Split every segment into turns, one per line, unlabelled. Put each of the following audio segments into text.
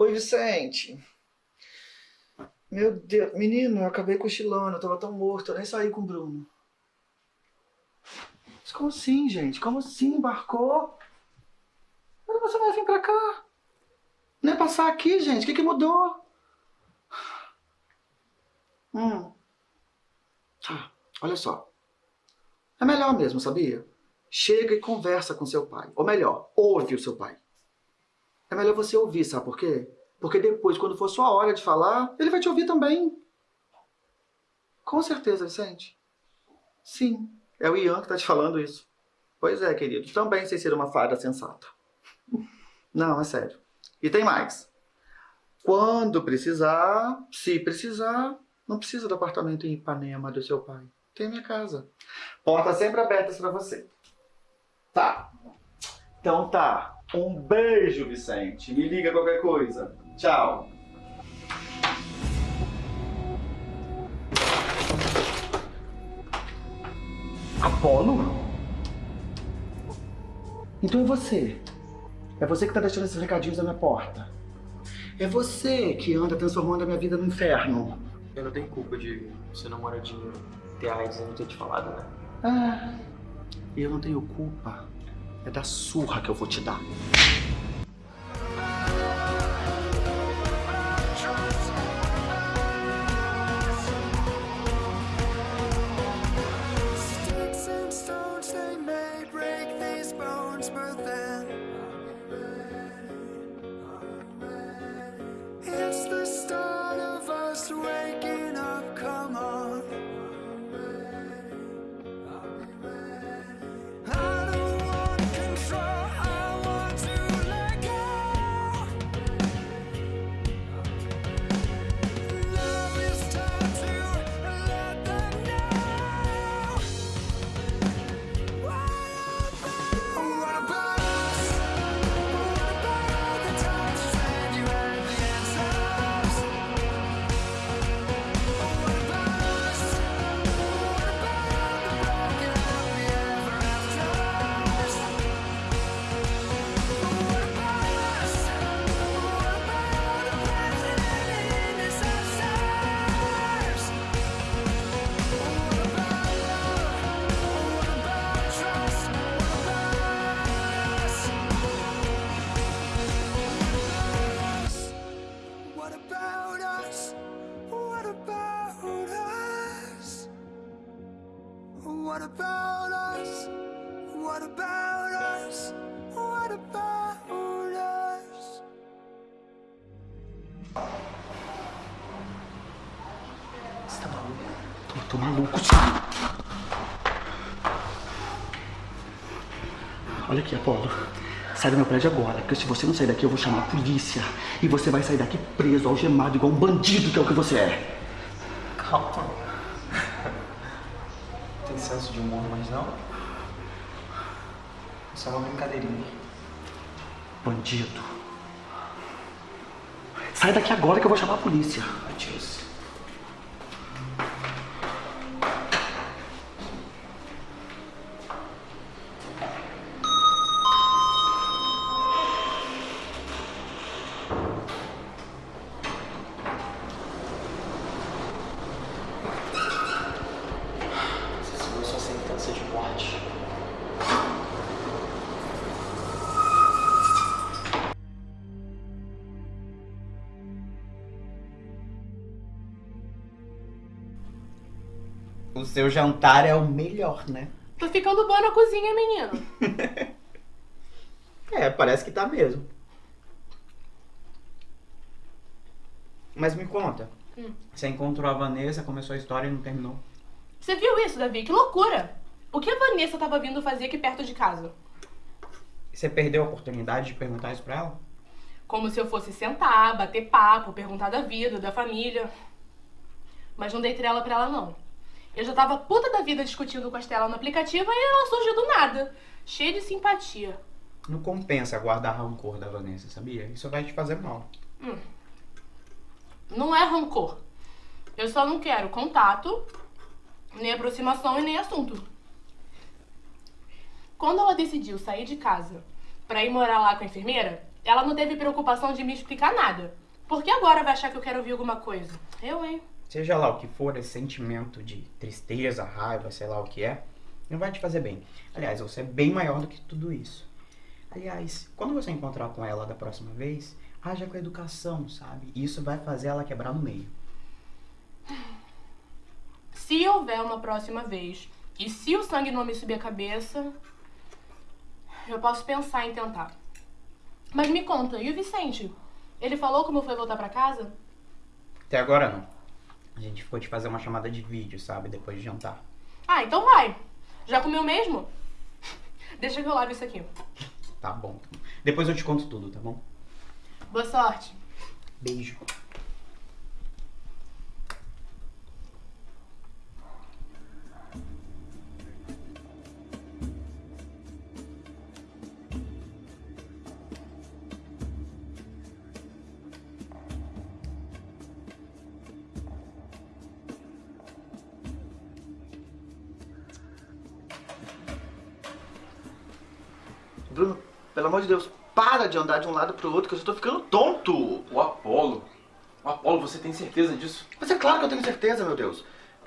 Oi, Vicente. Meu Deus, menino, eu acabei cochilando, eu tava tão morto, eu nem saí com o Bruno. Mas como assim, gente? Como assim? Embarcou? Mas você vai vir pra cá? Não é passar aqui, gente? O que, que mudou? Hum. Tá, olha só. É melhor mesmo, sabia? Chega e conversa com seu pai. Ou melhor, ouve o seu pai. É melhor você ouvir, sabe por quê? Porque depois, quando for sua hora de falar, ele vai te ouvir também. Com certeza, Vicente. Sim, é o Ian que tá te falando isso. Pois é, querido. Também sei ser uma fada sensata. Não, é sério. E tem mais. Quando precisar, se precisar, não precisa do apartamento em Ipanema do seu pai. Tem minha casa. Portas sempre abertas para você. Tá. Então tá. Um beijo, Vicente. Me liga qualquer coisa. Tchau. Apolo? Então é você. É você que tá deixando esses recadinhos na minha porta. É você que anda transformando a minha vida no inferno.
Eu não tenho culpa de seu namoradinho ter AIDS e não ter te falado, né?
Ah, eu não tenho culpa. É da surra que eu vou te dar. Sai do meu prédio agora, porque se você não sair daqui, eu vou chamar a polícia. E você vai sair daqui preso, algemado, igual um bandido que é o que você é.
Calma. Tem senso de humor, mas não? Isso é uma brincadeirinha.
Bandido. Sai daqui agora que eu vou chamar a polícia.
Matias.
Seu jantar é o melhor, né?
Tô ficando boa na cozinha, menino.
É, parece que tá mesmo. Mas me conta.
Hum.
Você encontrou a Vanessa, começou a história e não terminou.
Você viu isso, Davi? Que loucura! O que a Vanessa tava vindo fazer aqui perto de casa?
Você perdeu a oportunidade de perguntar isso pra ela?
Como se eu fosse sentar, bater papo, perguntar da vida, da família. Mas não dei trela pra ela, não. Eu já tava puta da vida discutindo com a Estela no aplicativo e ela surgiu do nada. Cheia de simpatia.
Não compensa guardar rancor da Vanessa, sabia? Isso vai te fazer mal.
Não é rancor. Eu só não quero contato, nem aproximação e nem assunto. Quando ela decidiu sair de casa pra ir morar lá com a enfermeira, Ela não teve preocupação de me explicar nada. Por que agora vai achar que eu quero ouvir alguma coisa? Eu, hein?
Seja lá o que for, esse sentimento de tristeza, raiva, sei lá o que é, não vai te fazer bem. Aliás, você é bem maior do que tudo isso. Aliás, quando você encontrar com ela da próxima vez, haja com educação, sabe? Isso vai fazer ela quebrar no meio.
Se houver uma próxima vez e se o sangue não me subir a cabeça, eu posso pensar em tentar. Mas me conta, e o Vicente? Ele falou como foi voltar pra casa?
Até agora não. A gente ficou de fazer uma chamada de vídeo, sabe? Depois de jantar.
Ah, então vai. Já comeu mesmo? Deixa que eu lave isso aqui.
Tá bom. Depois eu te conto tudo, tá bom?
Boa sorte.
Beijo.
Bruno, pelo amor de Deus, para de andar de um lado pro outro, que eu tô ficando tonto.
O Apolo. O Apolo, você tem certeza disso?
Mas é claro que eu tenho certeza, meu Deus.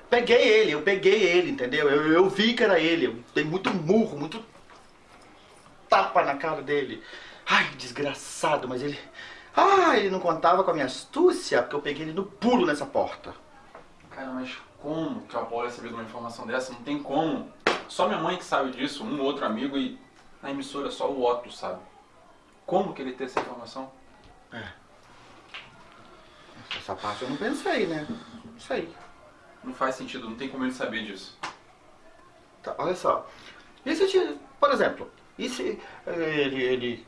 Peguei ele, eu peguei ele, entendeu? Eu, eu vi que era ele. Eu dei muito murro, muito tapa na cara dele. Ai, desgraçado, mas ele. Ah, ele não contava com a minha astúcia, porque eu peguei ele no pulo nessa porta.
Cara, mas como que o Apolo de uma informação dessa? Não tem como. Só minha mãe que sabe disso, um outro amigo e na emissora só o Otto sabe. Como que ele tem essa informação?
Essa parte eu não pensei, né? Não sei.
Não faz sentido, não tem como ele saber disso.
Tá, olha só. E se, por exemplo, e se ele, ele.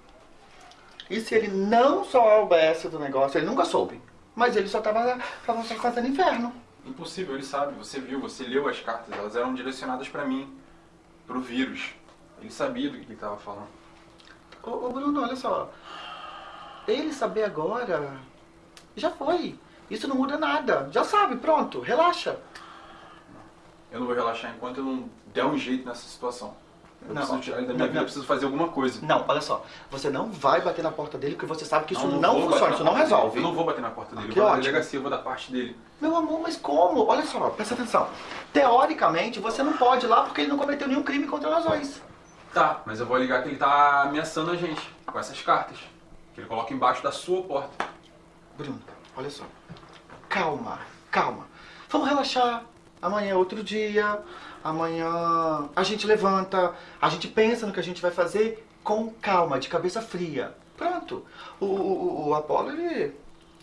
E se ele não soubesse do negócio, ele nunca soube. Mas ele só tava, tava só fazendo inferno.
Impossível, ele sabe, você viu, você leu as cartas, elas eram direcionadas pra mim, pro vírus. Ele sabia do que ele tava falando.
Ô, ô Bruno, olha só. Ele saber agora. Já foi. Isso não muda nada. Já sabe, pronto, relaxa.
Eu não vou relaxar enquanto eu não der um jeito nessa situação. Eu
Não,
preciso tirar ele da
não,
minha vida,
não.
eu preciso fazer alguma coisa.
Não, olha só. Você não vai bater na porta dele porque você sabe que isso não,
bater
funciona,
na
isso não resolve.
Eu não vou bater na porta dele,
Ah,
eu vou na delegacia, eu vou da parte dele.
Meu amor, mas como? Olha só, presta atenção. Teoricamente, você não pode ir lá porque ele não cometeu nenhum crime contra nós dois.
Tá, mas eu vou ligar que ele tá ameaçando a gente com essas cartas. Que ele coloca embaixo da sua porta.
Bruno, olha só. Calma, calma. Vamos relaxar. Amanhã é outro dia. Amanhã a gente levanta, a gente pensa no que a gente vai fazer com calma, de cabeça fria. Pronto. O, o, o Apolo, ele,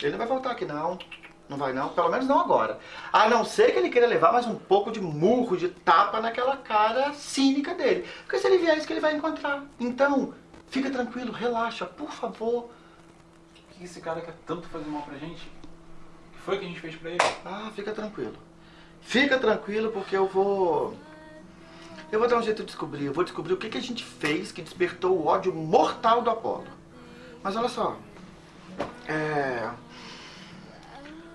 ele não vai voltar aqui não. Não vai não, pelo menos não agora. A não ser que ele queira levar mais um pouco de murro, de tapa naquela cara cínica dele. Porque se ele vier, é isso que ele vai encontrar. Então, fica tranquilo, relaxa, por favor.
Por que esse cara quer tanto fazer mal pra gente? O que foi que a gente fez pra ele?
Ah, fica tranquilo. Fica tranquilo porque eu vou. Eu vou dar um jeito de descobrir. Eu vou descobrir o que, que a gente fez que despertou o ódio mortal do Apolo. Mas olha só. É.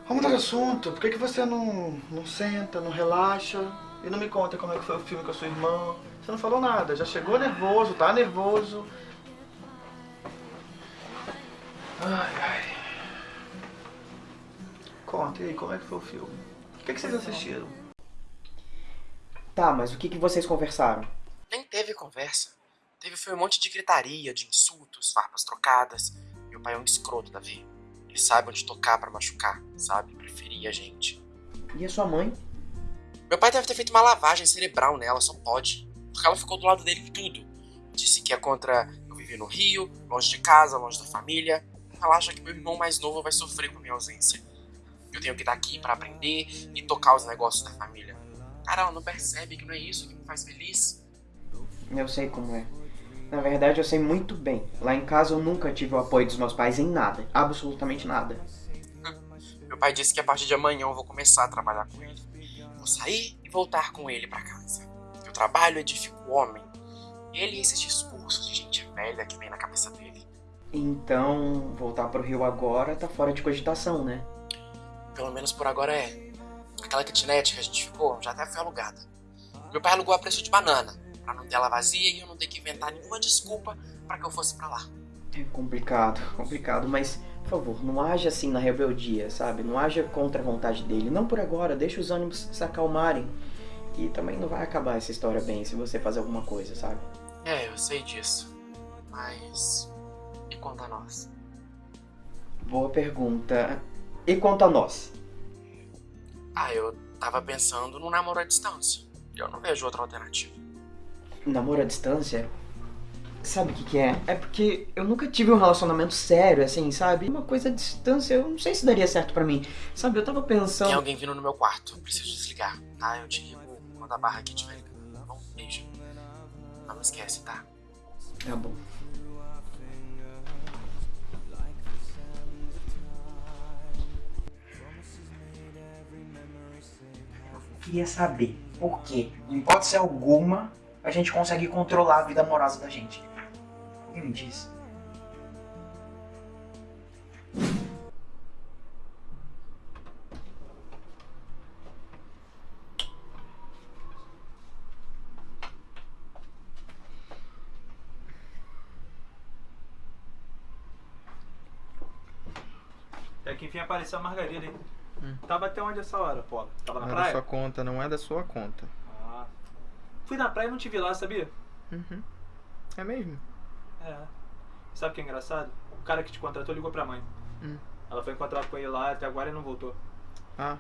Vamos mudar de assunto. Por que, que você não, não senta, não relaxa e não me conta como é que foi o filme com a sua irmã? Você não falou nada. Já chegou nervoso, tá nervoso.
Ai, ai.
Conta, e aí, como é que foi o filme? O que, que vocês assistiram?
Tá, mas o que, que vocês conversaram?
Nem teve conversa. Teve foi um monte de gritaria, de insultos, farpas trocadas. Meu pai é um escroto, Davi. Ele sabe onde tocar pra machucar, sabe? Preferia a gente.
E a sua mãe?
Meu pai deve ter feito uma lavagem cerebral nela, só pode. Porque ela ficou do lado dele em tudo. Disse que é contra eu viver no Rio, longe de casa, longe da família. Ela acha que meu irmão mais novo vai sofrer com a minha ausência. Eu tenho que estar aqui pra aprender e tocar os negócios da família. Cara, ela não percebe que não é isso que me faz feliz.
Eu sei como é. Na verdade, eu sei muito bem. Lá em casa eu nunca tive o apoio dos meus pais em nada. Absolutamente nada.
Meu pai disse que a partir de amanhã eu vou começar a trabalhar com ele. Vou sair e voltar com ele pra casa. O trabalho edifica o homem. Ele e esses discursos de gente velha que vem na cabeça dele.
Então, voltar pro Rio agora tá fora de cogitação, né?
Pelo menos por agora é. Aquela kitnet que a gente ficou já até foi alugada. Meu pai alugou a preço de banana, pra não ter ela vazia e eu não ter que inventar nenhuma desculpa pra que eu fosse pra lá.
É complicado, complicado, mas por favor, não haja assim na rebeldia, sabe? Não haja contra a vontade dele. Não por agora, deixa os ânimos se acalmarem. E também não vai acabar essa história bem se você fazer alguma coisa, sabe?
É, eu sei disso. Mas. E quanto a nós?
Boa pergunta. E quanto a nós?
Ah, eu tava pensando no namoro à distância. Eu não vejo outra alternativa.
Namoro à distância? Sabe o que, que é? É porque eu nunca tive um relacionamento sério, assim, sabe? Uma coisa à distância, eu não sei se daria certo pra mim. Sabe, eu tava pensando.
Tem alguém vindo no meu quarto. Eu preciso desligar, tá? Eu te ligo quando a barra aqui estiver ligando. Tá bom? Beijo. Não esquece, tá?
Tá bom. Eu queria saber por que, em hipótese alguma, a gente consegue controlar a vida amorosa da gente. Alguém me diz?
É que enfim apareceu a Margarida, hein? Tava até onde essa hora, pô? Tava na
Não é da
praia?
sua conta, não é da sua conta.
Fui na praia e não te vi lá, sabia?
Uhum. É mesmo?
É. Sabe o que é engraçado? O cara que te contratou ligou pra mãe.
Hum.
Ela foi encontrar com ele lá, até agora ele não voltou.
Ah,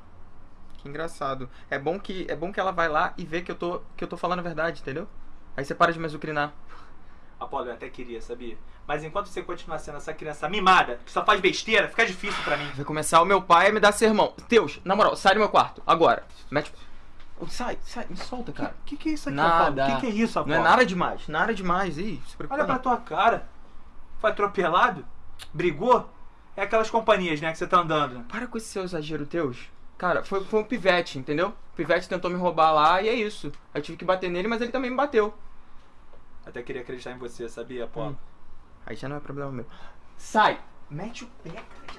que engraçado. É bom que é bom que ela vai lá e vê que eu tô que eu tô falando a verdade, entendeu? Aí você para de me azucrinar.
Apolo, eu até queria, sabia? Mas enquanto você continuar sendo essa criança mimada, que só faz besteira, fica difícil pra mim.
Vai começar o meu pai a me dar sermão. Deus, na moral, sai do meu quarto, agora. Mete. Sai, sai, me solta, cara.
O que, que é isso aqui,
Nada.
O que, que é isso, Apolo?
Não é nada demais, nada demais. Ih, se preocupa
Olha pra tua cara. Foi atropelado? Brigou? É aquelas companhias, né, que você tá andando.
Para com esse seu exagero teus. Cara, foi, foi um pivete, entendeu? O pivete tentou me roubar lá e é isso. Eu tive que bater nele, mas ele também me bateu.
Até queria acreditar em você, sabia, Apolo?
Hum. Aí já não é problema meu. Sai! Mete o pé, cara.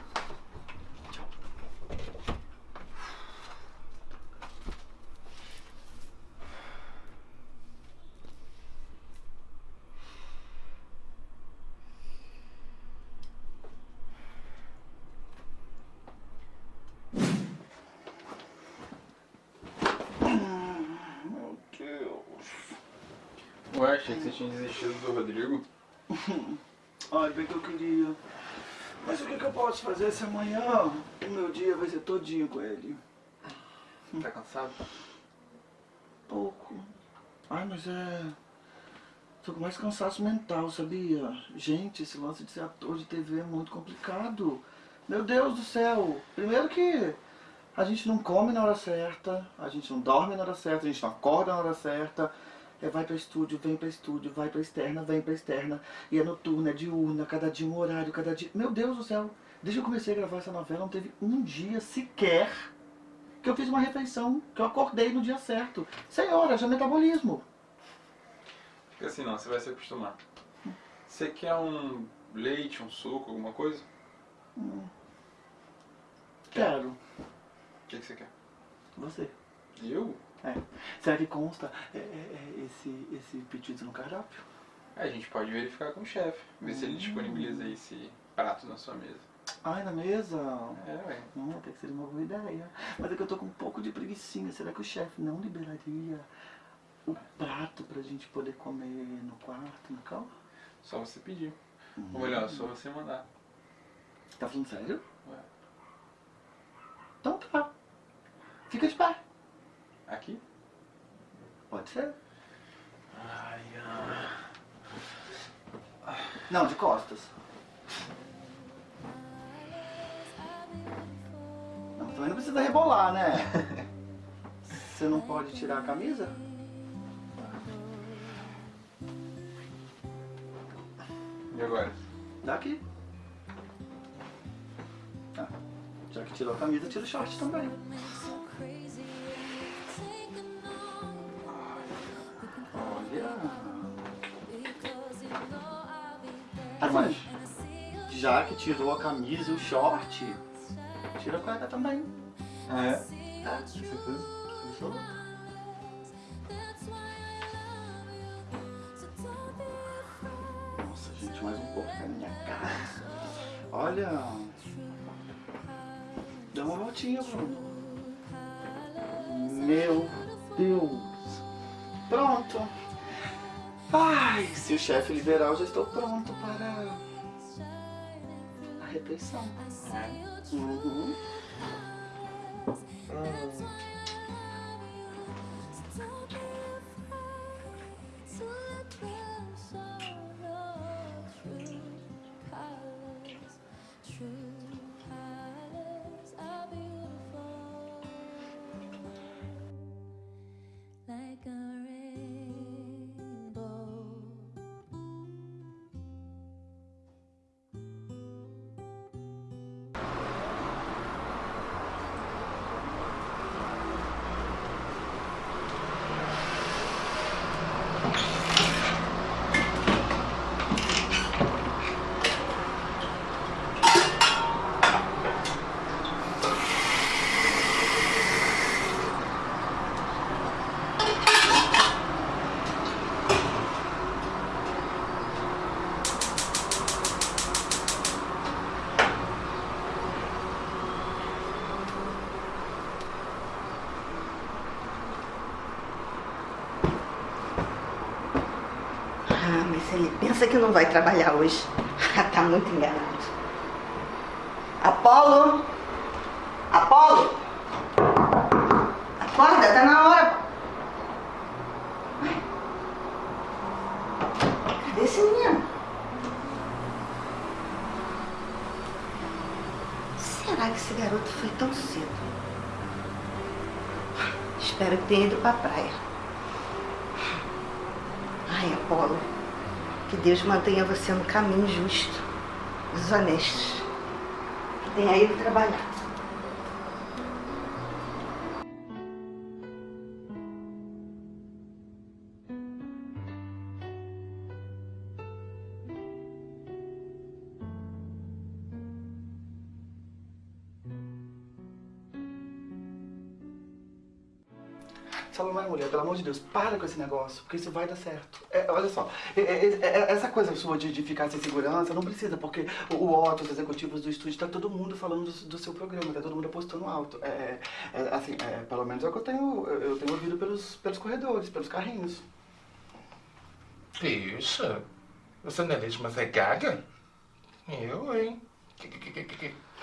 Meu Deus.
Ué, achei que você tinha desistido do Rodrigo.
Ai, bem que eu queria. Mas o que, que eu posso fazer se amanhã o meu dia vai ser todinho com ele?
Tá cansado?
Pouco. Ai, mas é. Tô com mais cansaço mental, sabia? Gente, esse lance de ser ator de TV é muito complicado. Meu Deus do céu! Primeiro que a gente não come na hora certa, a gente não dorme na hora certa, a gente não acorda na hora certa. É vai pra estúdio, vem pra estúdio, vai pra externa, vem pra externa. E é noturna, é diurna, cada dia um horário, cada dia. Meu Deus do céu! Desde que eu comecei a gravar essa novela, não teve um dia sequer que eu fiz uma refeição, que eu acordei no dia certo. Senhora, já é metabolismo.
Fica assim não, você vai se acostumar. Você quer um leite, um suco, alguma coisa?
Quero.
O que, que você quer?
Você.
Eu?
Será que consta é, é, é, esse, esse pedido no cardápio?
É, a gente pode verificar com o chefe, ver se ele disponibiliza esse prato na sua mesa.
Ai, na mesa?
É, ué.
Hum, até que seria uma boa ideia. Mas é que eu tô com um pouco de preguiçinha. Será que o chefe não liberaria o prato pra gente poder comer no quarto, na cama?
Só você pedir. Ou melhor, só você mandar.
Tá falando sério?
Ué.
Então tá. Fica de pé.
Aqui?
Pode ser.
Ai, ai.
Não, de costas. Precisa rebolar, né? Você não pode tirar a camisa?
E agora?
Daqui. Ah, já que tirou a camisa, tira o short também. Olha. Ah, mas já que tirou a camisa e o short, tira a cueca também.
Ah, é?
Tá? Com certeza. Absoluto. Nossa, gente, mais um pouco na minha cara. Olha. Dá uma voltinha, Bruno. Meu Deus. Pronto. Ai, se o chefe liberar, eu já estou pronto para a refeição. Uhum.
Oh. Que não vai trabalhar hoje. tá muito enganado. Apolo! Apolo! Acorda, tá na hora. Cadê esse menino? Será que esse garoto foi tão cedo? Espero que tenha ido pra praia. Ai, Apolo, que Deus mantenha você no caminho justo, dos honestos. Que tenha ido trabalhar.
De Deus, para com esse negócio, porque isso vai dar certo. É, olha só, é, é, é, essa coisa sua de, de ficar sem segurança não precisa, porque o, o Otto, os executivos do estúdio, tá todo mundo falando do, do seu programa, tá todo mundo apostando alto. É, é, é, assim, é, pelo menos é o que eu tenho, eu tenho ouvido pelos, pelos corredores, pelos carrinhos.
Bicha, você não é leite, mas é gaga? Eu, hein?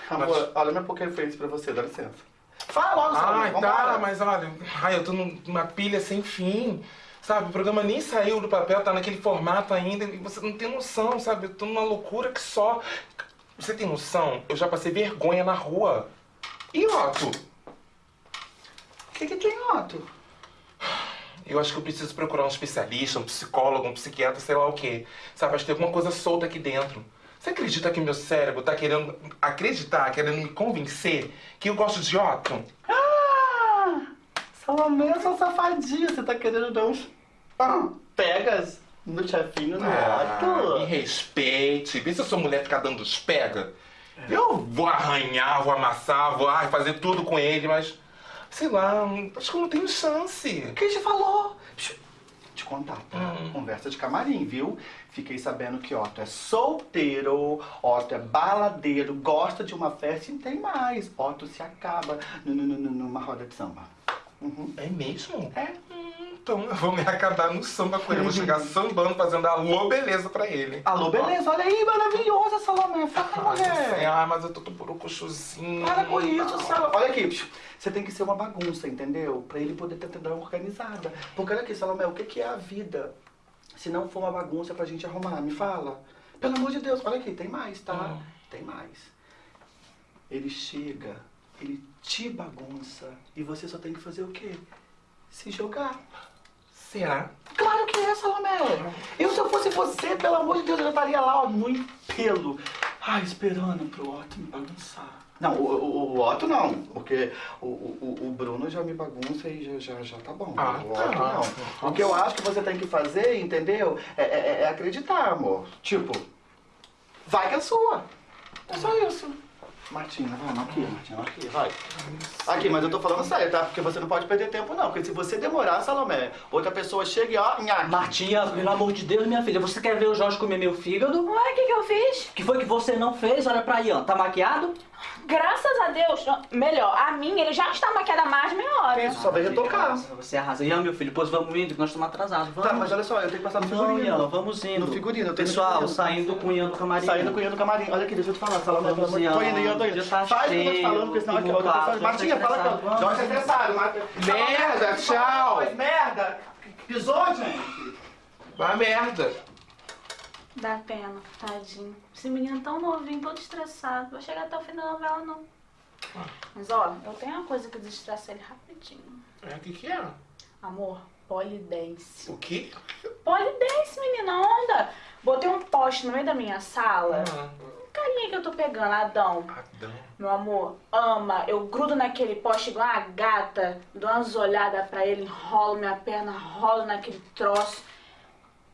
Amor, olha meu poker face pra você, dá licença. Fala logo, Salomé,
Ai,
vambora.
tá, mas olha, ai, eu tô numa pilha sem fim. Sabe, o programa nem saiu do papel, tá naquele formato ainda, e você não tem noção, sabe? Eu tô numa loucura que só. Você tem noção? Eu já passei vergonha na rua. E Otto?
O que, que tem, Otto?
Eu acho que eu preciso procurar um especialista, um psicólogo, um psiquiatra, sei lá o quê. Sabe, acho que tem alguma coisa solta aqui dentro. Você acredita que meu cérebro tá querendo acreditar, querendo me convencer que eu gosto de Otto?
Ah! Salomé, eu sou safadinha, você tá querendo dar uns ah, pegas no chefinho no
Ah, me respeite. Vê se eu sou mulher ficar dando os pega. Eu vou arranhar, vou amassar, vou ai, fazer tudo com ele, mas. Sei lá, acho que eu não tenho chance.
Quem te falou? Te contar, tá?
Hum.
Conversa de camarim, viu? Fiquei sabendo que Otto é solteiro, Otto é baladeiro, gosta de uma festa e tem mais. Otto se acaba nu- nu- nu- numa roda de samba. Uhum.
É mesmo?
É.
Hum, Então eu vou me acabar no samba com ele. Eu vou chegar sambando, fazendo alô beleza pra ele.
Alô, beleza, olha aí, maravilhosa, Salomé. Fala, mulher.
Ah, mas eu tô todo borocochosinho.
Para com isso, Salomé. Olha aqui, você tem que ser uma bagunça, entendeu? Pra ele poder ter dar uma organizada. Porque olha aqui, Salomé, o que que é a vida? Se não for uma bagunça pra gente arrumar, me fala. Pelo amor de Deus, olha aqui, tem mais, tá?
Hum.
Tem mais. Ele chega, ele te bagunça e você só tem que fazer o quê? Se jogar.
Será?
Claro que é, Salomé. Eu, se eu fosse você, pelo amor de Deus, eu já estaria lá, ó, no empelo. Ai, esperando pro Otto me bagunçar. Não, o, o, o Otto não, porque o, o, o Bruno já me bagunça e já, já, já tá bom.
Ah,
o
tá.
Otto não. O que eu acho que você tem que fazer, entendeu? É, é- é acreditar, amor. Tipo, vai que é sua. É só isso. Martina, vamos aqui, Martina, aqui, vai. Aqui, mas eu tô falando sério, tá? Porque você não pode perder tempo, não. Porque se você demorar, Salomé, outra pessoa chega e ó, nhaque.
Martinha, pelo amor de Deus, minha filha, você quer ver o Jorge comer meu fígado?
Ué, o que, que eu fiz?
que foi que você não fez? Olha pra Ian, tá maquiado?
Graças a Deus, melhor, a minha ele já está maquiada há mais de meia hora.
Isso, só veio retocar.
Você arrasa. Ian, meu filho, pois vamos indo, que nós estamos atrasados. Vamos.
Tá, mas olha só, eu tenho que passar no
Não,
figurino.
Ian, vamos indo.
No figurino, eu tenho
Pessoal,
no figurino.
saindo com o Ian do camarim.
Saindo com o Ian do camarim. Olha aqui, deixa eu te falar, Salomé.
Vamos, Ian.
Tô indo, Ian, tô indo.
Tá
Faz o que eu tô te falando, porque senão aqui, falando.
já tá
Martinha, fala que Jorge é estressado. Marta.
Merda, tchau.
Mas merda. Pisou, gente?
Vai merda.
Dá pena, tadinho. Esse menino tão novinho, todo estressado. Vou chegar até o fim da novela, não. Mas ó, eu tenho uma coisa que desestressa ele rapidinho.
É, o que que é?
Amor, polidense.
O quê?
Polidense, menina, onda. Botei um poste no meio da minha sala.
Ah,
Um carinha que eu tô pegando, Adão.
Adão.
Meu amor, ama. Eu grudo naquele poste igual uma gata, dou umas olhadas pra ele, enrolo minha perna, rolo naquele troço.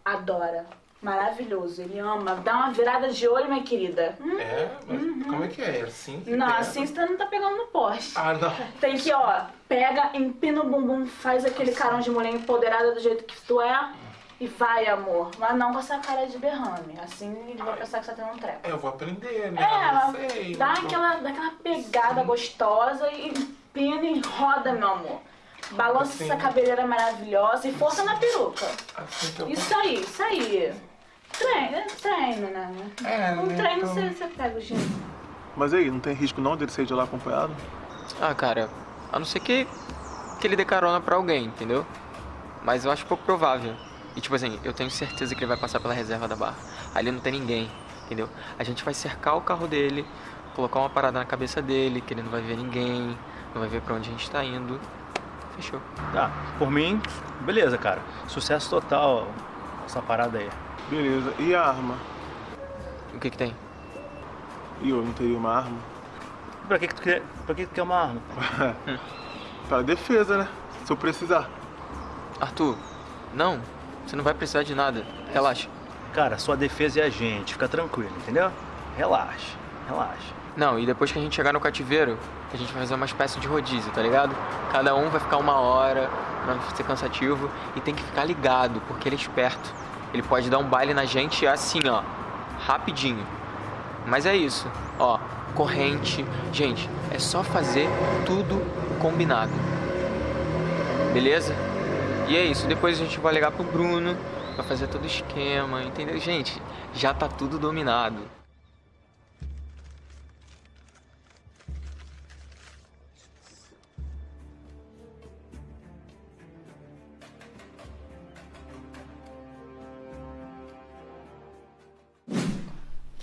Adora. Maravilhoso. Ele ama. Dá uma virada de olho, minha querida. Hum,
É? Mas como é que é? É assim? que
Não,
pega?
assim você não tá pegando no poste.
Ah, não.
Tem que, ó, pega, empina o bumbum, faz aquele carão de mulher empoderada do jeito que tu é e vai, amor. Mas não com essa cara de berrame. Assim ele vai pensar que você tá tendo um treco.
Eu vou aprender, né?
É,
sei.
dá aquela, dá aquela pegada gostosa e empina e roda, meu amor. Balança
Assim.
essa cabeleira maravilhosa e força na peruca.
Assim que eu
Isso aí, isso aí. Treino, é treino, né?
É,
Um
né,
treino
então-
você, você pega o jeito.
Mas aí, não tem risco não dele sair de lá acompanhado?
Ah, cara, a não ser que, que ele dê carona pra alguém, entendeu? Mas eu acho pouco provável. E tipo assim, eu tenho certeza que ele vai passar pela reserva da barra. Ali não tem ninguém, entendeu? A gente vai cercar o carro dele, colocar uma parada na cabeça dele, que ele não vai ver ninguém, não vai ver pra onde a gente tá indo. Fechou.
Tá, por mim, beleza, cara. Sucesso total essa parada aí.
Beleza. E a arma?
O que que tem?
E eu não teria uma arma?
Pra que, que tu quer, pra que, que tu quer uma arma?
Para defesa, né? Se eu precisar.
Arthur, não, você não vai precisar de nada. Relaxa.
Cara, sua defesa é a gente, fica tranquilo, entendeu? Relaxa, relaxa.
Não, e depois que a gente chegar no cativeiro, a gente vai fazer uma espécie de rodízio, tá ligado? Cada um vai ficar uma hora, pra não ser cansativo, e tem que ficar ligado, porque ele é esperto. Ele pode dar um baile na gente assim, ó, rapidinho. Mas é isso, ó, corrente. Gente, é só fazer tudo combinado. Beleza? E é isso, depois a gente vai ligar pro Bruno, vai fazer todo o esquema, entendeu? Gente, já tá tudo dominado.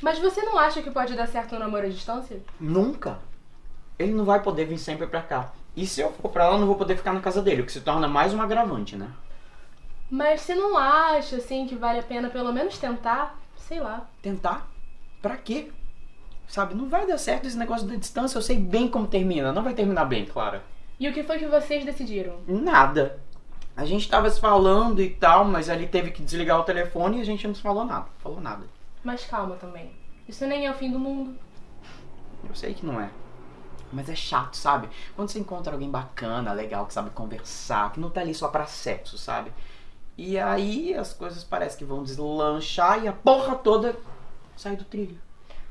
Mas você não acha que pode dar certo um namoro à distância?
Nunca. Ele não vai poder vir sempre pra cá. E se eu for pra lá, eu não vou poder ficar na casa dele, o que se torna mais um agravante, né?
Mas você não acha, assim, que vale a pena pelo menos tentar? Sei lá.
Tentar? Pra quê? Sabe, não vai dar certo esse negócio da distância, eu sei bem como termina. Não vai terminar bem, Clara.
E o que foi que vocês decidiram?
Nada. A gente tava se falando e tal, mas ali teve que desligar o telefone e a gente não se falou nada. Falou nada.
Mas calma também. Isso nem é o fim do mundo.
Eu sei que não é. Mas é chato, sabe? Quando você encontra alguém bacana, legal, que sabe conversar, que não tá ali só pra sexo, sabe? E aí as coisas parecem que vão deslanchar e a porra toda sai do trilho.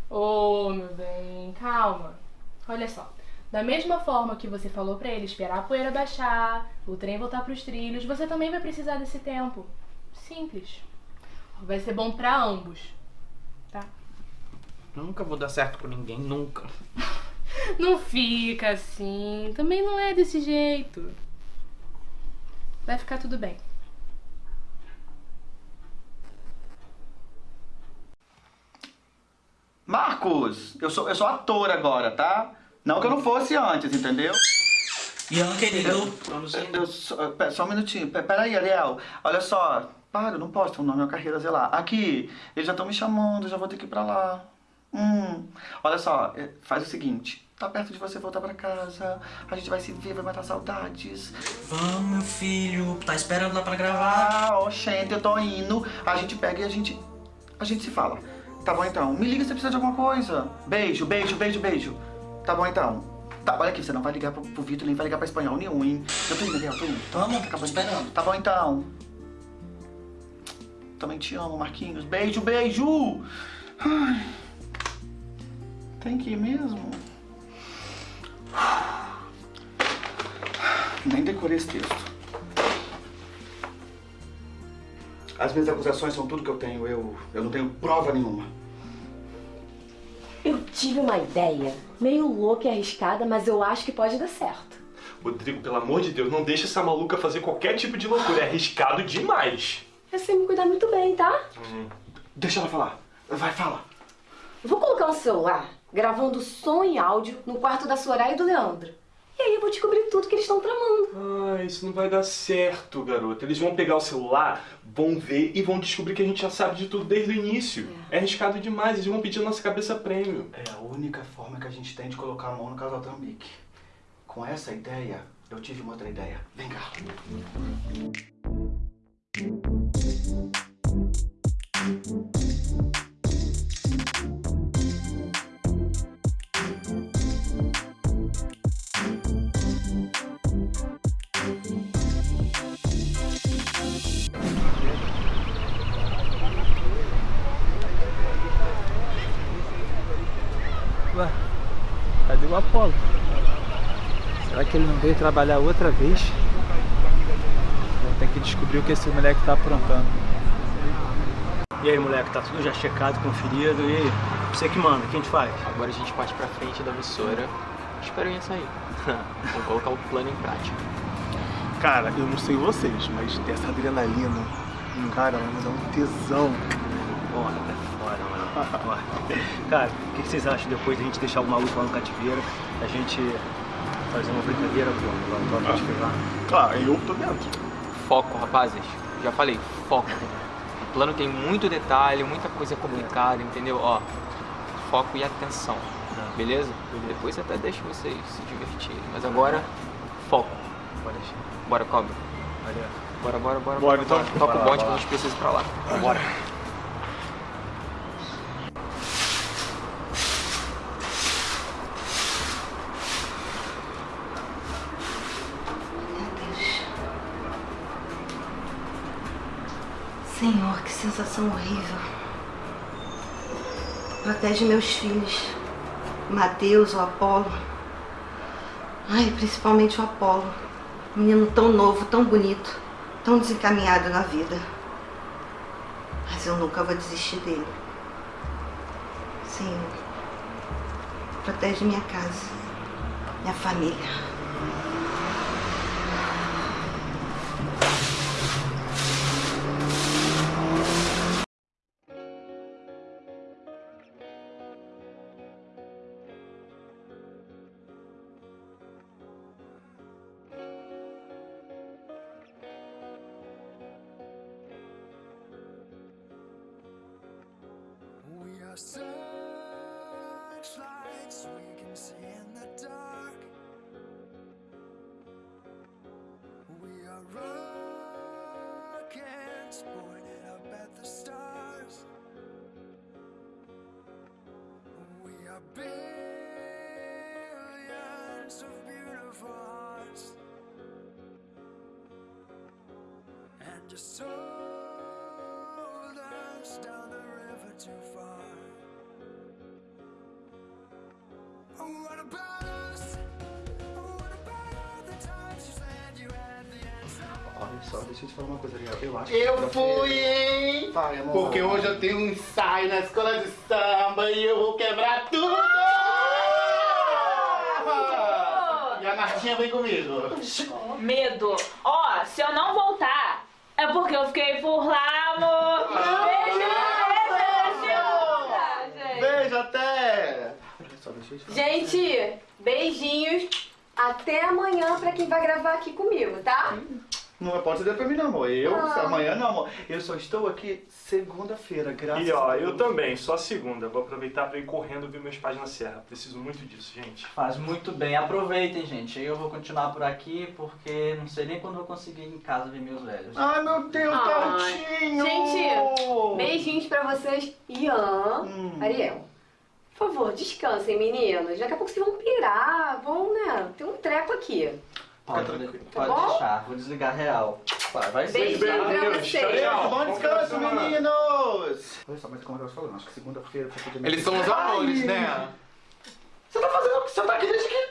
Ô, meu bem, calma. Olha só. Da mesma forma que você falou pra ele esperar a poeira baixar, o trem voltar pros trilhos, você também vai precisar desse tempo. Simples. Vai ser bom pra ambos.
Nunca vou dar certo com ninguém, nunca.
Não fica assim. Também não é desse jeito. Vai ficar tudo bem.
Marcos, eu sou, eu sou ator agora, tá? Não que eu não fosse antes, entendeu?
Ian, querido.
Vamos eu, só, pera, só um minutinho. Pe- Peraí, Ariel. Olha só. Para, eu não posso ter um nome, uma carreira, sei lá. Aqui, eles já estão me chamando, eu já vou ter que ir pra lá. Hum. Olha só, é, faz o seguinte. Tá perto de você voltar pra casa. A gente vai se ver, vai matar saudades.
Vamos, meu filho. Tá esperando lá pra gravar?
Ah, oxente, eu tô indo. A gente pega e a gente. A gente se fala. Tá bom então. Me liga se você precisar de alguma coisa. Beijo, beijo, beijo, beijo. Tá bom então. Tá, olha aqui, você não vai ligar pro, pro Vitor, nem vai ligar pra espanhol nenhum, hein? Eu tô indo, Gabriel, tô indo.
Tamo,
Acabou
esperando.
Tá bom então. Também te amo, Marquinhos. Beijo, beijo! Ai. Tem que ir mesmo? Nem decorei esse texto. As minhas acusações são tudo que eu tenho. Eu, eu não tenho prova nenhuma.
Eu tive uma ideia, meio louca e arriscada, mas eu acho que pode dar certo.
Rodrigo, pelo amor de Deus, não deixa essa maluca fazer qualquer tipo de loucura. É arriscado demais.
Eu sei me cuidar muito bem, tá?
Deixa ela falar. Vai, fala.
Eu vou colocar um celular gravando som e áudio no quarto da Soraya e do Leandro. E aí eu vou descobrir tudo que eles estão tramando.
Ah, isso não vai dar certo, garota. Eles vão pegar o celular, vão ver e vão descobrir que a gente já sabe de tudo desde o início. É, arriscado demais, eles vão pedir a nossa cabeça prêmio.
É a única forma que a gente tem de colocar a mão no casal Trambique. Com essa ideia, eu tive uma outra ideia. Vem cá.
Veio trabalhar outra vez? Vou ter que descobrir o que esse moleque tá aprontando.
E aí, moleque, tá tudo já checado, conferido, e aí? Você que manda, o que a gente faz?
Agora a gente parte pra frente da emissora. Espero em sair. Vamos colocar o plano em prática.
Cara, eu não sei vocês, mas ter essa adrenalina, cara, vai me dar um tesão.
Porra, tá fora, mano. Porra. Cara, o que vocês acham depois da gente deixar o maluco lá no cativeiro, a gente fazer uma brincadeira, pô?
Ah, eu tô dentro.
Foco, rapazes. Já falei, foco. O plano tem muito detalhe, muita coisa complicada, entendeu? Ó, foco e atenção. Beleza? Depois até deixo vocês se divertirem. Mas agora, foco.
Pode deixar.
Bora, cobra.
Valeu.
Bora, bora, bora.
Bora, então.
Toca
Bora
o bonde que
bora
a gente precisa ir pra lá.
Bora.
Senhor, que sensação horrível. Protege meus filhos. Mateus, o Apolo. Ai, principalmente o Apolo. Menino tão novo, tão bonito, tão desencaminhado na vida. Mas eu nunca vou desistir dele. Senhor, protege minha casa, minha família.
And you sold us down the river too far. Oh, what about us? Oh, what about all the times you said you had the answer?
Olha só, deixa eu te falar uma coisa, Ariel. Eu acho
Eu
que
fui, hein?
Vai, amor.
Porque hoje eu tenho um ensaio na escola de samba e eu vou quebrar tudo! E a Martinha vem comigo.
Medo. Ó, se eu não porque eu fiquei por lá, amor. Beijo, beijo, beijo.
Beijo até!
Gente, beijinhos. Até amanhã pra quem vai gravar aqui comigo, tá?
Não pode ser pra mim, não, amor. Eu,
Ah.
amanhã não, amor. Eu só estou aqui segunda-feira, graças
E ó,
a
eu
Deus.
também, só segunda. Vou aproveitar pra ir correndo ver meus pais na serra. Preciso muito disso, gente.
Faz muito bem, aproveitem, gente. Eu vou continuar por aqui porque não sei nem quando eu vou conseguir ir em casa ver meus velhos.
Ai, meu Deus,
Ai,
Tadinho!
Gente, beijinhos pra vocês. Ian,
Hum.
Ariel. Por favor, descansem, meninos. Daqui a pouco vocês vão pirar, vão, né? Tem um treco aqui.
Pode,
Tá
pode deixar, vou desligar real. Vai, vai ser.
Beijinho pra vocês.
Bom descanso, meninos! Olha só, mas como eu tava falando, acho que segunda-feira você podia...
Eles são os amores, né?
Você tá fazendo... Você tá aqui desde que...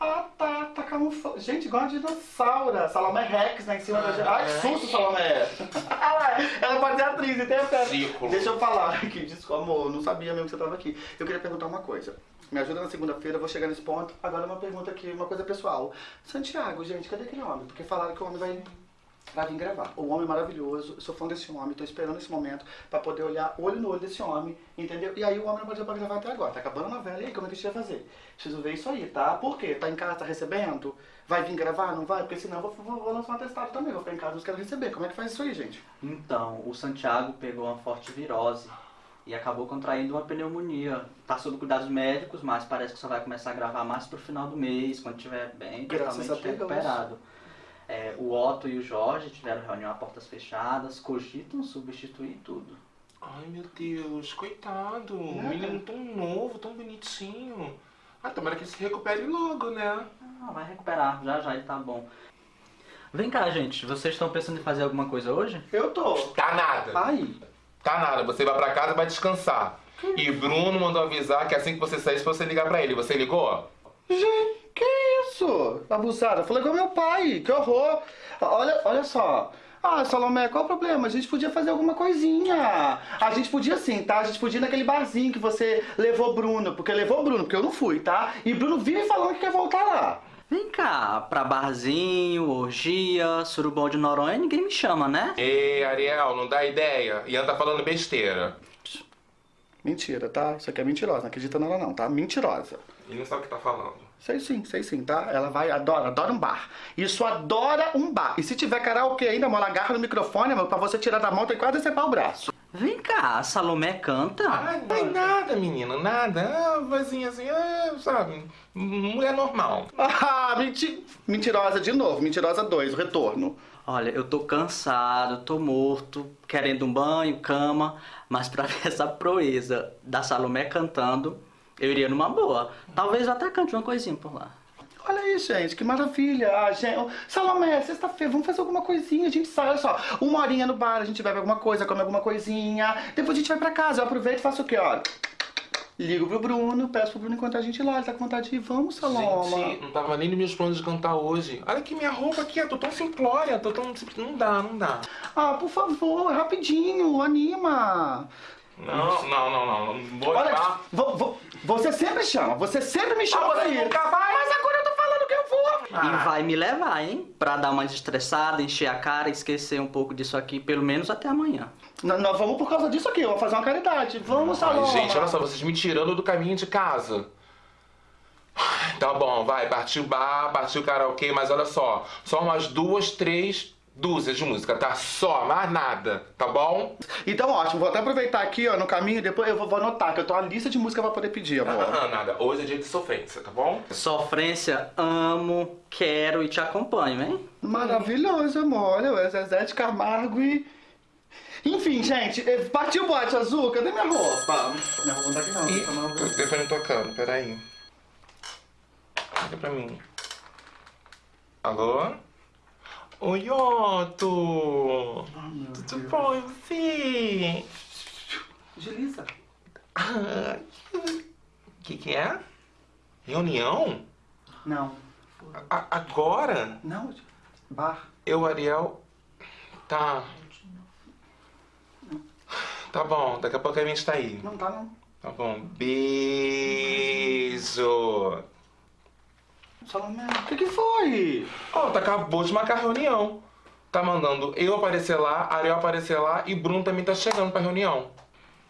Ah, tá, tá camuflado. Gente, igual a dinossauro. Salomé Rex, né, em cima da gente. Ai, que susto, Salomé. ela, ela pode ser atriz, interpreta.
Círculo.
Deixa eu falar aqui, desculpa, amor, eu não sabia mesmo que você tava aqui. Eu queria perguntar uma coisa. Me ajuda na segunda-feira, vou chegar nesse ponto. Agora uma pergunta aqui, uma coisa pessoal. Santiago, gente, cadê aquele homem? Porque falaram que o homem vai, vai vir gravar. O homem maravilhoso, sou fã desse homem, tô esperando esse momento pra poder olhar olho no olho desse homem, entendeu? E aí o homem não pode pra gravar até agora. Tá acabando a novela, e aí como é que a gente vai fazer? Preciso ver isso aí, tá? Por quê? Tá em casa, tá recebendo? Vai vir gravar? Não vai? Porque senão eu vou, vou, vou lançar um atestado também. Vou ficar em casa, não quero receber. Como é que faz isso aí, gente?
Então, o Santiago pegou uma forte virose e acabou contraindo uma pneumonia. Tá sob cuidados médicos, mas parece que só vai começar a gravar mais pro final do mês, quando estiver bem,
Graças
totalmente recuperado. É, o Otto e o Jorge tiveram reunião a portas fechadas, cogitam substituir tudo.
Ai, meu Deus, coitado. Um menino tão novo, tão bonitinho. Ah, tomara que ele se recupere logo, né?
Ah, vai recuperar, já já ele tá bom. Vem cá, gente, vocês estão pensando em fazer alguma coisa hoje?
Eu tô.
Tá nada.
Ai.
Tá nada, você vai pra casa e vai descansar. E Bruno mandou avisar que assim que você saísse, você ligar pra ele. Você ligou?
Gente, que isso? Abusada. Falei com meu pai, que horror. Olha, olha só. Ah, Salomé, qual o problema? A gente podia fazer alguma coisinha. A gente podia sim, tá? A gente podia ir naquele barzinho que você levou Bruno. Porque levou Bruno, porque eu não fui, tá? E Bruno vive falando que quer voltar lá.
Vem cá, pra barzinho, orgia, surubão de Noronha, ninguém me chama, né?
Ei, Ariel, não dá ideia. Ian tá falando besteira.
Mentira, tá? Isso aqui é mentirosa, não acredita nela não, tá? Mentirosa.
Ele não sabe o que tá falando.
Sei sim, sei sim, tá? Ela vai, adora, adora um bar. Isso adora um bar. E se tiver karaokê ainda, amor, ela agarra no microfone, amor, pra você tirar da mão, tem quase decepar o braço.
Vem cá, a Salomé canta?
Ai, não é nada, menino, nada. Ah, vozinha assim, ah, sabe? Mulher normal.
Ah, menti... mentirosa de novo, mentirosa 2, o retorno.
Olha, eu tô cansado, tô morto, querendo um banho, cama, mas pra ver essa proeza da Salomé cantando, eu iria numa boa. Talvez eu até cante uma coisinha por lá.
Olha aí, gente, que maravilha. Ah, gente... Salomé, sexta-feira, vamos fazer alguma coisinha. A gente sai, olha só, uma horinha no bar, a gente bebe alguma coisa, come alguma coisinha. Depois a gente vai pra casa. Eu aproveito e faço o quê, ó? Ligo pro Bruno, peço pro Bruno encontrar a gente lá. Ele tá com vontade de ir. Vamos, Saloma.
Gente, não tava nem nos meus planos de cantar hoje. Olha aqui minha roupa aqui, eu tô tão simplória, tô tão... Não dá, não dá.
Ah, por favor, rapidinho, anima.
Não, não, não, não. não Vou
Olha, vo- vo- você sempre chama, você sempre me chama
Ah, você
pra ir.
nunca vai?
Mas agora vou.
E vai me levar, hein? Pra dar uma desestressada, encher a cara, esquecer um pouco disso aqui, pelo menos até amanhã.
N- Nós vamos por causa disso aqui, eu vou fazer uma caridade. Vamos,
Ai, gente, olha só, vocês me tirando do caminho de casa. Tá bom, vai, partiu bar, partiu karaokê, mas olha só, só umas duas, três dúzias de música, tá? Só, mais nada, tá bom?
Então, ótimo, vou até aproveitar aqui, ó, no caminho, depois eu vou, vou anotar, que eu tô uma lista de música pra poder pedir, amor.
Ah, nada, hoje é dia de sofrência, tá bom?
Sofrência, amo, quero e te acompanho, hein?
Maravilhoso, amor. Olha, o Zezé de Camargo e... Enfim, gente, eh, partiu o bote azul, cadê minha roupa? Minha roupa não tá aqui não,
Ih,
tá não.
o telefone tocando, peraí. Liga pra mim. Alô? Oi, Otto! Tudo bom, e você?
Gelisa.
O que que é? Reunião?
Não.
A- agora?
Não, bar.
Eu, Ariel... Tá. Tá bom, daqui a pouco a gente tá aí.
Não tá, não.
Tá bom. Beijo.
Salomé, o que que foi?
Ó, tá acabou de marcar reunião. Tá mandando eu aparecer lá, Ariel aparecer lá e Bruno também tá chegando pra reunião.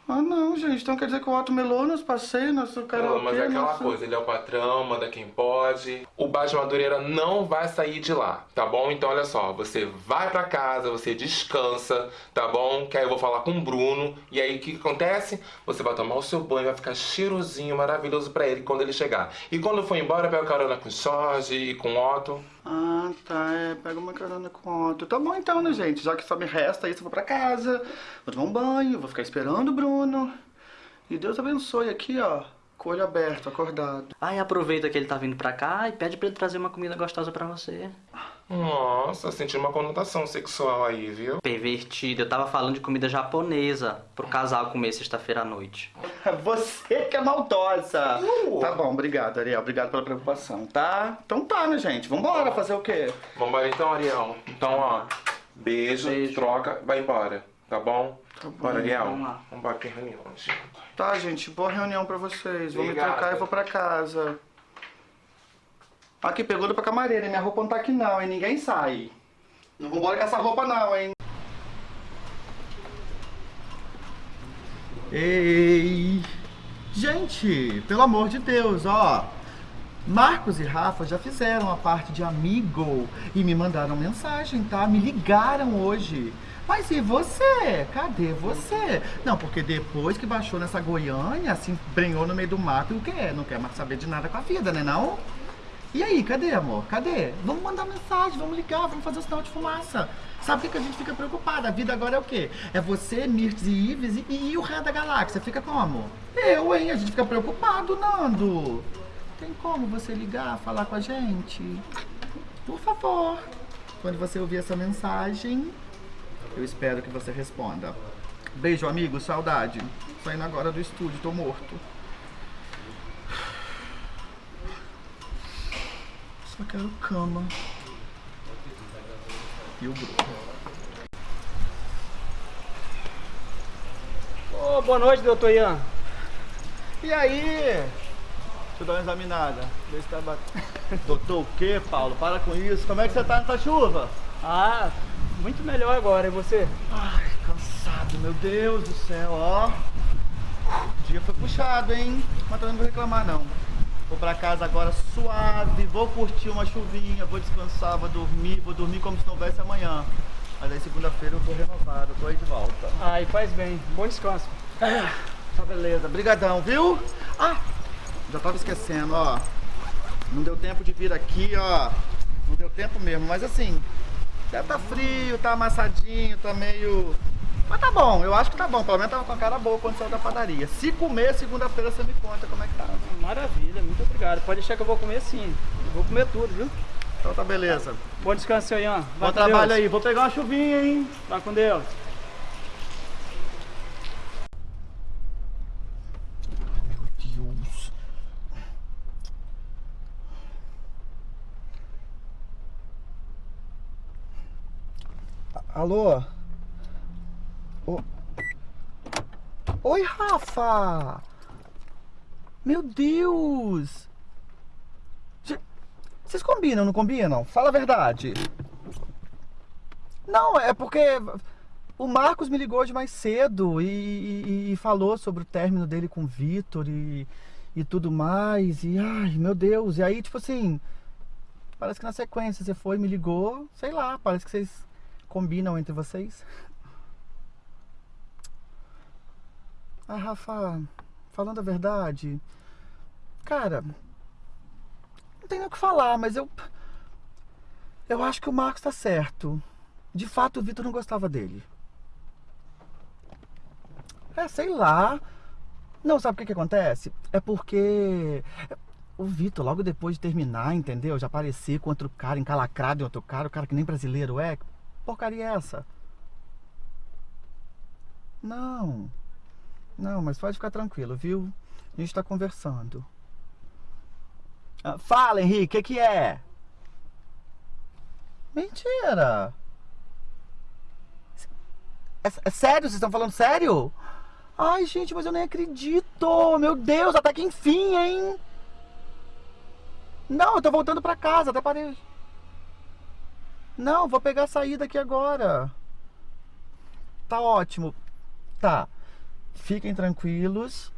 Ah, não, gente, então quer dizer que o Otto melou nos passeios, nosso karaokê,
Não, mas é aquela
nosso-
coisa, ele é o patrão, manda quem pode. O de Madureira não vai sair de lá, tá bom? Então olha só, você vai pra casa, você descansa, tá bom? Que aí eu vou falar com o Bruno. E aí o que, que acontece? Você vai tomar o seu banho, vai ficar cheirosinho, maravilhoso pra ele quando ele chegar. E quando for embora, pega carona com o Jorge e com o Otto.
Ah, tá, é, pega uma carona com o Otto. Tá bom então, né, gente? Já que só me resta isso, eu vou pra casa, vou tomar um banho, vou ficar esperando o Bruno. E Deus abençoe aqui, ó, com o olho aberto, acordado.
Aí aproveita que ele tá vindo pra cá e pede pra ele trazer uma comida gostosa pra você.
Nossa, senti uma conotação sexual aí, viu?
Pervertido, eu tava falando de comida japonesa pro casal comer sexta-feira à noite.
Você que é maldosa. Tá bom, obrigado, Ariel. Obrigado pela preocupação, tá? Então tá, né, gente? Vambora fazer o quê?
Vambora então, Ariel. Então, ó, beijo, troca, vai embora, tá bom?
Tá bom,
Bora, Ariel.
vamos lá.
Vambora ter reunião. gente.
Tá, gente, boa reunião pra vocês. Vou me
Obrigado.
trocar e vou pra casa. Aqui, pergunta pra camareira? Minha roupa não tá aqui não, hein? Ninguém sai. Não vambora com essa roupa não, hein? Ei! Gente, pelo amor de Deus, ó. Marcos e Rafa já fizeram a parte de amigo e me mandaram mensagem, tá? Me ligaram hoje. Mas e você? Cadê você? Não, porque depois que baixou nessa Goiânia, se embrenhou no meio do mato e o quê? Não quer mais saber de nada com a vida, né não? E aí, cadê, amor? Cadê? Vamos mandar mensagem, vamos ligar, vamos fazer o sinal de fumaça. Sabe por que a gente fica preocupada? A vida agora é o quê? É você, Mirtz e Ives e, e o resto da galáxia. Fica como? Eu, hein? A gente fica preocupado, Nando. Tem como você ligar, falar com a gente? Por favor. Quando você ouvir essa mensagem, eu espero que você responda. Beijo, amigo. Saudade. Saindo agora do estúdio, tô morto. Só quero cama. E o grupo.
Ô, boa noite, doutor Ian.
E aí? Deixa eu dar uma examinada. Ver se tá batendo. Doutor, o quê, Paulo? Para com isso. Como é que você tá nessa chuva?
Ah, muito melhor agora, e você?
Ai, cansado, meu Deus do céu, ó. O dia foi puxado, hein? Mas também não vou reclamar, não. Vou pra casa agora suave, vou curtir uma chuvinha, vou descansar, vou dormir, vou dormir como se não houvesse amanhã. Mas aí segunda-feira eu tô renovado, tô aí de volta.
Ai, faz bem. Bom descanso.
É, tá beleza. Brigadão, viu? Ah, já tava esquecendo, ó. Não deu tempo de vir aqui, ó. Não deu tempo mesmo, mas assim, deve tá frio, tá amassadinho, tá meio... Mas tá bom, eu acho que tá bom. Pelo menos tava com a cara boa quando saiu da padaria. Se comer, segunda-feira você me conta como é que tá.
Maravilha, muito obrigado. Pode deixar que eu vou comer sim. Eu vou comer tudo, viu?
Então tá beleza.
Bom descanso, seu Ian. Vai
Bom trabalho
Deus.
aí. Vou pegar uma chuvinha, hein?
Vai com Deus.
Deus. Alô? Ô- Oi, Rafa! Meu Deus! Cê- Vocês combinam, não combinam? Fala a verdade. Não, é porque o Marcos me ligou hoje mais cedo e, e- e falou sobre o término dele com o Vitor e, e tudo mais. E ai, meu Deus. E aí, tipo assim, parece que na sequência você foi, me ligou, sei lá, parece que vocês combinam entre vocês. Ah, Rafa, falando a verdade, cara, não tem o que falar, mas eu. Eu acho que o Marcos tá certo. De fato, o Vitor não gostava dele. É, sei lá. Não, sabe o que que acontece? É porque o Vitor, logo depois de terminar, entendeu? Já aparecer com outro cara, encalacrado em outro cara, o cara que nem brasileiro é. Porcaria é essa? Não. Não, mas pode ficar tranquilo, viu? A gente tá conversando. Ah, fala, Henrique, o que que é? Mentira! É, é sério? Vocês estão falando sério? Ai, gente, mas eu nem acredito! Meu Deus, até que enfim, hein? Não, eu tô voltando pra casa, até parei. Não, vou pegar a saída aqui agora. Tá ótimo. Tá. Fiquem tranquilos.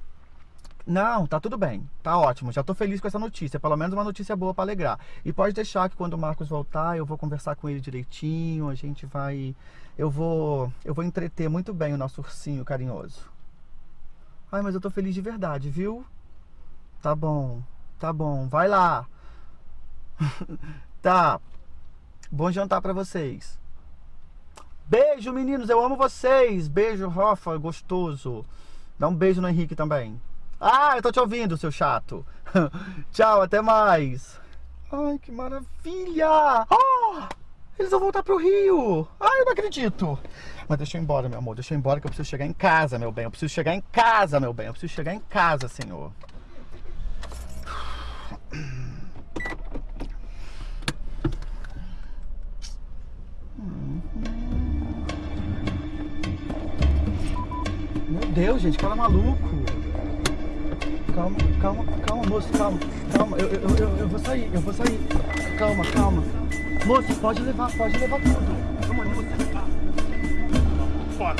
Não, tá tudo bem. Tá ótimo. Já tô feliz com essa notícia. Pelo menos uma notícia boa pra alegrar. E pode deixar que quando o Marcos voltar, eu vou conversar com ele direitinho. A gente vai. Eu vou. Eu vou entreter muito bem o nosso ursinho carinhoso. Ai, mas eu tô feliz de verdade, viu? Tá bom. Tá bom. Vai lá. tá. Bom jantar pra vocês. Beijo, meninos. Eu amo vocês. Beijo, Rafa. Gostoso. Dá um beijo no Henrique também. Ah, eu tô te ouvindo, seu chato. Tchau, até mais. Ai, que maravilha! Ah, eles vão voltar pro Rio. Ai, eu não acredito. Mas deixa eu ir embora, meu amor. Deixa eu ir embora que eu preciso chegar em casa, meu bem. Eu preciso chegar em casa, meu bem. Eu preciso chegar em casa, senhor. Meu Deus, gente, cara é maluco. Calma, calma, calma, moço, calma. Calma, eu, eu, eu, eu vou sair, eu vou sair. Calma, calma. Moço, pode levar, pode levar tudo. Vamos, moço. Fora.